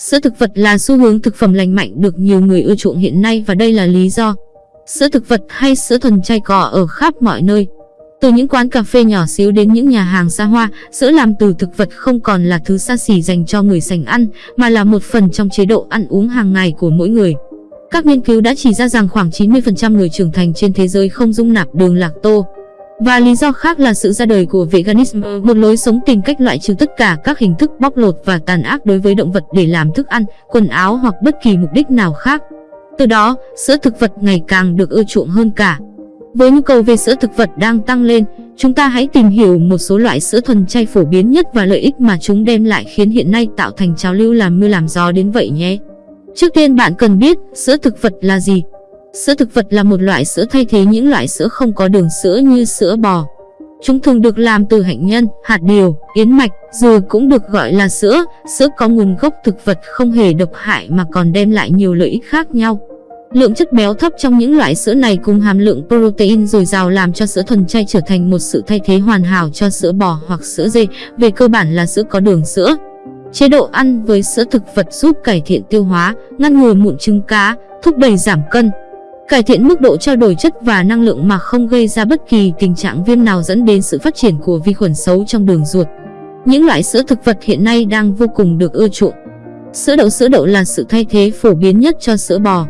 Sữa thực vật là xu hướng thực phẩm lành mạnh được nhiều người ưa chuộng hiện nay và đây là lý do. Sữa thực vật hay sữa thuần chay cỏ ở khắp mọi nơi. Từ những quán cà phê nhỏ xíu đến những nhà hàng xa hoa, sữa làm từ thực vật không còn là thứ xa xỉ dành cho người sành ăn, mà là một phần trong chế độ ăn uống hàng ngày của mỗi người. Các nghiên cứu đã chỉ ra rằng khoảng 90% người trưởng thành trên thế giới không dung nạp đường lacto. Và lý do khác là sự ra đời của veganism, một lối sống tìm cách loại trừ tất cả các hình thức bóc lột và tàn ác đối với động vật để làm thức ăn, quần áo hoặc bất kỳ mục đích nào khác. Từ đó, sữa thực vật ngày càng được ưa chuộng hơn cả. Với nhu cầu về sữa thực vật đang tăng lên, chúng ta hãy tìm hiểu một số loại sữa thuần chay phổ biến nhất và lợi ích mà chúng đem lại khiến hiện nay tạo thành trào lưu làm mưa làm gió đến vậy nhé. Trước tiên bạn cần biết sữa thực vật là gì. Sữa thực vật là một loại sữa thay thế những loại sữa không có đường sữa như sữa bò. Chúng thường được làm từ hạnh nhân, hạt điều, yến mạch, dừa cũng được gọi là sữa. Sữa có nguồn gốc thực vật không hề độc hại mà còn đem lại nhiều lợi ích khác nhau. Lượng chất béo thấp trong những loại sữa này cùng hàm lượng protein dồi dào làm cho sữa thuần chay trở thành một sự thay thế hoàn hảo cho sữa bò hoặc sữa dê, về cơ bản là sữa có đường sữa. Chế độ ăn với sữa thực vật giúp cải thiện tiêu hóa, ngăn ngừa mụn trứng cá, thúc đẩy giảm cân, cải thiện mức độ trao đổi chất và năng lượng mà không gây ra bất kỳ tình trạng viêm nào dẫn đến sự phát triển của vi khuẩn xấu trong đường ruột. Những loại sữa thực vật hiện nay đang vô cùng được ưa chuộng. Sữa đậu sữa đậu là sự thay thế phổ biến nhất cho sữa bò.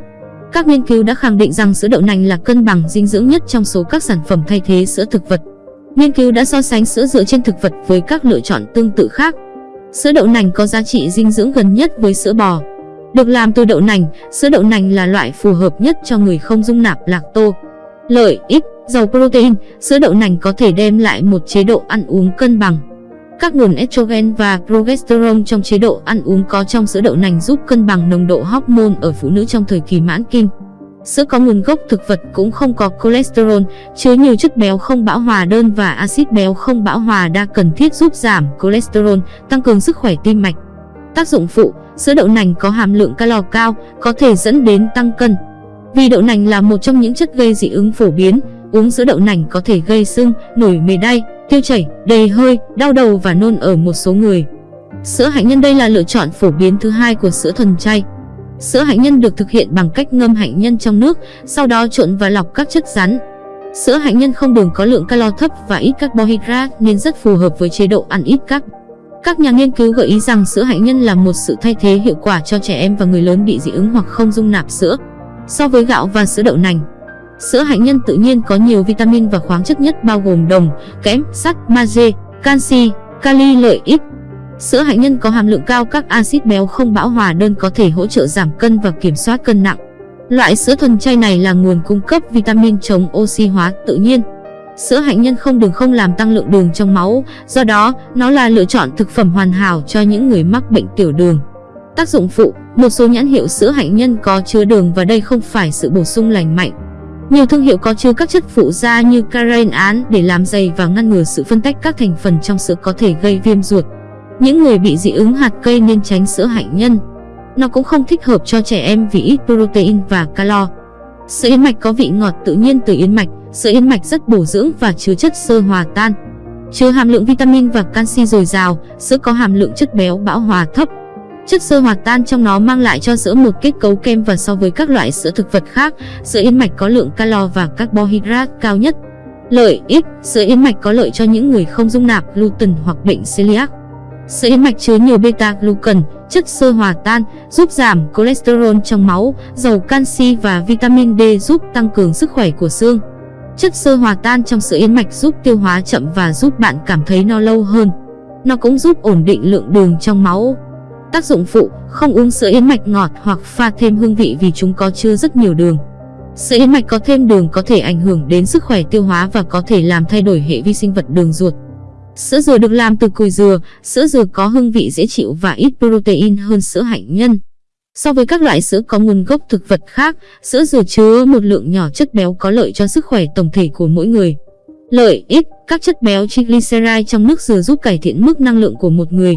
Các nghiên cứu đã khẳng định rằng sữa đậu nành là cân bằng dinh dưỡng nhất trong số các sản phẩm thay thế sữa thực vật. Nghiên cứu đã so sánh sữa dựa trên thực vật với các lựa chọn tương tự khác. Sữa đậu nành có giá trị dinh dưỡng gần nhất với sữa bò. Được làm từ đậu nành, sữa đậu nành là loại phù hợp nhất cho người không dung nạp lacto. Lợi ích, giàu protein, sữa đậu nành có thể đem lại một chế độ ăn uống cân bằng. Các nguồn estrogen và progesterone trong chế độ ăn uống có trong sữa đậu nành giúp cân bằng nồng độ hormone ở phụ nữ trong thời kỳ mãn kinh. Sữa có nguồn gốc thực vật cũng không có cholesterol, chứa nhiều chất béo không bão hòa đơn và axit béo không bão hòa đa cần thiết giúp giảm cholesterol, tăng cường sức khỏe tim mạch. Tác dụng phụ, sữa đậu nành có hàm lượng calo cao, có thể dẫn đến tăng cân. Vì đậu nành là một trong những chất gây dị ứng phổ biến, uống sữa đậu nành có thể gây sưng, nổi mề đay, tiêu chảy, đầy hơi, đau đầu và nôn ở một số người. Sữa hạnh nhân đây là lựa chọn phổ biến thứ hai của sữa thuần chay. Sữa hạnh nhân được thực hiện bằng cách ngâm hạnh nhân trong nước, sau đó trộn và lọc các chất rắn. Sữa hạnh nhân không đường có lượng calo thấp và ít carbohydrate nên rất phù hợp với chế độ ăn ít các. Các nhà nghiên cứu gợi ý rằng sữa hạnh nhân là một sự thay thế hiệu quả cho trẻ em và người lớn bị dị ứng hoặc không dung nạp sữa. So với gạo và sữa đậu nành, sữa hạnh nhân tự nhiên có nhiều vitamin và khoáng chất nhất bao gồm đồng, kẽm, sắt, magie, canxi, kali lợi ích. Sữa hạnh nhân có hàm lượng cao các axit béo không bão hòa đơn có thể hỗ trợ giảm cân và kiểm soát cân nặng. Loại sữa thuần chay này là nguồn cung cấp vitamin chống oxy hóa tự nhiên. Sữa hạnh nhân không đường không làm tăng lượng đường trong máu, do đó nó là lựa chọn thực phẩm hoàn hảo cho những người mắc bệnh tiểu đường. Tác dụng phụ, một số nhãn hiệu sữa hạnh nhân có chứa đường và đây không phải sự bổ sung lành mạnh. Nhiều thương hiệu có chứa các chất phụ gia như caren án để làm dày và ngăn ngừa sự phân tách các thành phần trong sữa có thể gây viêm ruột. Những người bị dị ứng hạt cây nên tránh sữa hạnh nhân. Nó cũng không thích hợp cho trẻ em vì ít protein và calo. Sữa yến mạch có vị ngọt tự nhiên từ yến mạch, Sữa yến mạch rất bổ dưỡng và chứa chất xơ hòa tan. Chứa hàm lượng vitamin và canxi dồi dào, sữa có hàm lượng chất béo bão hòa thấp. Chất xơ hòa tan trong nó mang lại cho sữa một kết cấu kem và so với các loại sữa thực vật khác, sữa yến mạch có lượng calo và carbohydrate cao nhất. Lợi ích, sữa yến mạch có lợi cho những người không dung nạp gluten hoặc bệnh celiac. Sữa yến mạch chứa nhiều beta-glucan, chất xơ hòa tan, giúp giảm cholesterol trong máu, giàu canxi và vitamin D giúp tăng cường sức khỏe của xương. Chất xơ hòa tan trong sữa yến mạch giúp tiêu hóa chậm và giúp bạn cảm thấy no lâu hơn. Nó cũng giúp ổn định lượng đường trong máu. Tác dụng phụ, không uống sữa yến mạch ngọt hoặc pha thêm hương vị vì chúng có chứa rất nhiều đường. Sữa yến mạch có thêm đường có thể ảnh hưởng đến sức khỏe tiêu hóa và có thể làm thay đổi hệ vi sinh vật đường ruột. Sữa dừa được làm từ cùi dừa, sữa dừa có hương vị dễ chịu và ít protein hơn sữa hạnh nhân. So với các loại sữa có nguồn gốc thực vật khác, sữa dừa chứa một lượng nhỏ chất béo có lợi cho sức khỏe tổng thể của mỗi người. Lợi ích, các chất béo triglyceride trong nước dừa giúp cải thiện mức năng lượng của một người.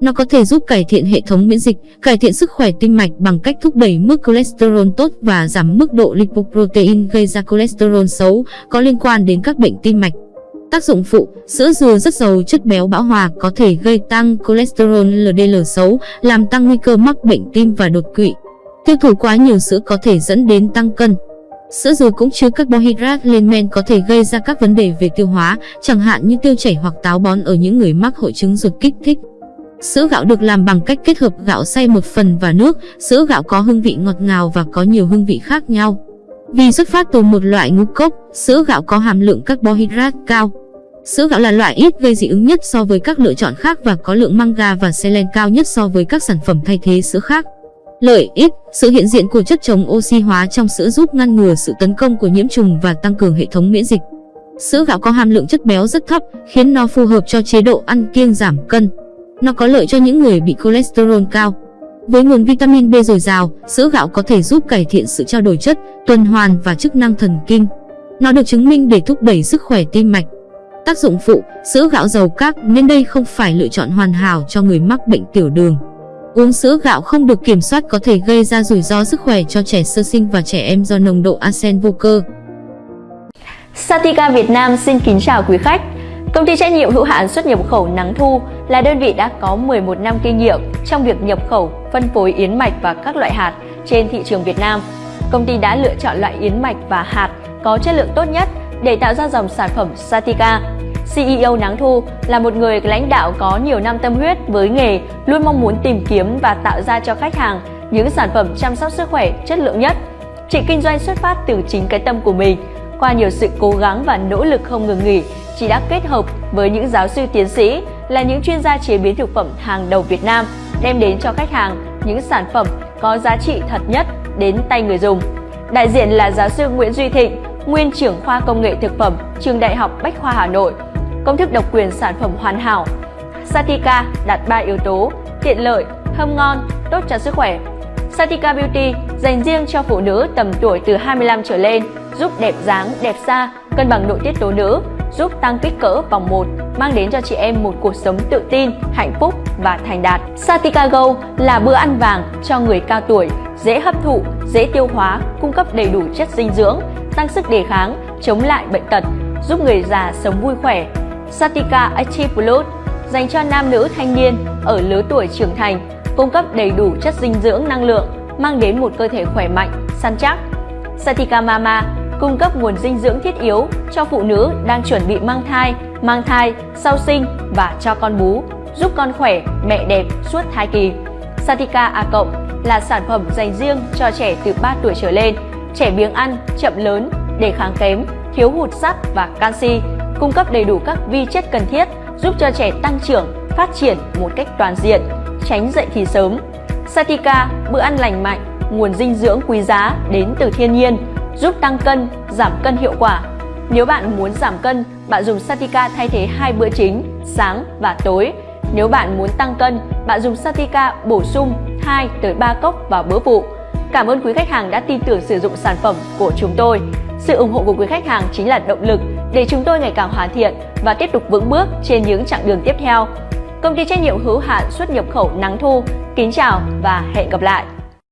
Nó có thể giúp cải thiện hệ thống miễn dịch, cải thiện sức khỏe tim mạch bằng cách thúc đẩy mức cholesterol tốt và giảm mức độ lipoprotein gây ra cholesterol xấu có liên quan đến các bệnh tim mạch. Tác dụng phụ, sữa dừa rất giàu chất béo bão hòa có thể gây tăng cholesterol LDL xấu, làm tăng nguy cơ mắc bệnh tim và đột quỵ. Tiêu thụ quá nhiều sữa có thể dẫn đến tăng cân. Sữa dừa cũng chứa carbohydrate lên men có thể gây ra các vấn đề về tiêu hóa, chẳng hạn như tiêu chảy hoặc táo bón ở những người mắc hội chứng ruột kích thích. Sữa gạo được làm bằng cách kết hợp gạo xay một phần và nước, sữa gạo có hương vị ngọt ngào và có nhiều hương vị khác nhau. Vì xuất phát từ một loại ngũ cốc, sữa gạo có hàm lượng carbohydrate cao. Sữa gạo là loại ít gây dị ứng nhất so với các lựa chọn khác và có lượng manga và selen cao nhất so với các sản phẩm thay thế sữa khác. Lợi ích, sự hiện diện của chất chống oxy hóa trong sữa giúp ngăn ngừa sự tấn công của nhiễm trùng và tăng cường hệ thống miễn dịch. Sữa gạo có hàm lượng chất béo rất thấp, khiến nó phù hợp cho chế độ ăn kiêng giảm cân. Nó có lợi cho những người bị cholesterol cao. Với nguồn vitamin B dồi dào, sữa gạo có thể giúp cải thiện sự trao đổi chất, tuần hoàn và chức năng thần kinh. Nó được chứng minh để thúc đẩy sức khỏe tim mạch. Tác dụng phụ, sữa gạo giàu các nên đây không phải lựa chọn hoàn hảo cho người mắc bệnh tiểu đường. Uống sữa gạo không được kiểm soát có thể gây ra rủi ro sức khỏe cho trẻ sơ sinh và trẻ em do nồng độ arsen vô cơ. Satika Việt Nam xin kính chào quý khách. Công ty trách nhiệm hữu hạn xuất nhập khẩu Nắng Thu là đơn vị đã có 11 năm kinh nghiệm trong việc nhập khẩu, phân phối yến mạch và các loại hạt trên thị trường Việt Nam. Công ty đã lựa chọn loại yến mạch và hạt có chất lượng tốt nhất để tạo ra dòng sản phẩm Satika. CEO Nắng Thu là một người lãnh đạo có nhiều năm tâm huyết với nghề, luôn mong muốn tìm kiếm và tạo ra cho khách hàng những sản phẩm chăm sóc sức khỏe chất lượng nhất. Chị kinh doanh xuất phát từ chính cái tâm của mình. Qua nhiều sự cố gắng và nỗ lực không ngừng nghỉ, chị đã kết hợp với những giáo sư tiến sĩ là những chuyên gia chế biến thực phẩm hàng đầu Việt Nam, đem đến cho khách hàng những sản phẩm có giá trị thật nhất đến tay người dùng. Đại diện là giáo sư Nguyễn Duy Thịnh, nguyên trưởng khoa công nghệ thực phẩm, trường Đại học Bách khoa Hà Nội. Công thức độc quyền sản phẩm hoàn hảo. Satika đạt 3 yếu tố: tiện lợi, thơm ngon, tốt cho sức khỏe. Satika Beauty dành riêng cho phụ nữ tầm tuổi từ 25 trở lên, giúp đẹp dáng, đẹp da, cân bằng nội tiết tố nữ, giúp tăng kích cỡ vòng 1, mang đến cho chị em một cuộc sống tự tin, hạnh phúc và thành đạt. Satika Go là bữa ăn vàng cho người cao tuổi, dễ hấp thụ, dễ tiêu hóa, cung cấp đầy đủ chất dinh dưỡng, tăng sức đề kháng, chống lại bệnh tật, giúp người già sống vui khỏe. Satika Active Plus dành cho nam nữ thanh niên ở lứa tuổi trưởng thành, cung cấp đầy đủ chất dinh dưỡng năng lượng, mang đến một cơ thể khỏe mạnh, săn chắc. Satika Mama cung cấp nguồn dinh dưỡng thiết yếu cho phụ nữ đang chuẩn bị mang thai, mang thai, sau sinh và cho con bú, giúp con khỏe, mẹ đẹp suốt thai kỳ. Satika A cộng là sản phẩm dành riêng cho trẻ từ 3 tuổi trở lên, trẻ biếng ăn, chậm lớn, đề kháng kém, thiếu hụt sắt và canxi, cung cấp đầy đủ các vi chất cần thiết giúp cho trẻ tăng trưởng, phát triển một cách toàn diện, tránh dậy thì sớm. Satika, bữa ăn lành mạnh, nguồn dinh dưỡng quý giá đến từ thiên nhiên, giúp tăng cân, giảm cân hiệu quả. Nếu bạn muốn giảm cân, bạn dùng Satika thay thế hai bữa chính, sáng và tối. Nếu bạn muốn tăng cân, bạn dùng Satika bổ sung 2 tới 3 cốc vào bữa phụ. Cảm ơn quý khách hàng đã tin tưởng sử dụng sản phẩm của chúng tôi. Sự ủng hộ của quý khách hàng chính là động lực để chúng tôi ngày càng hoàn thiện và tiếp tục vững bước trên những chặng đường tiếp theo. Công ty trách nhiệm hữu hạn xuất nhập khẩu Nắng Thu, kính chào và hẹn gặp lại.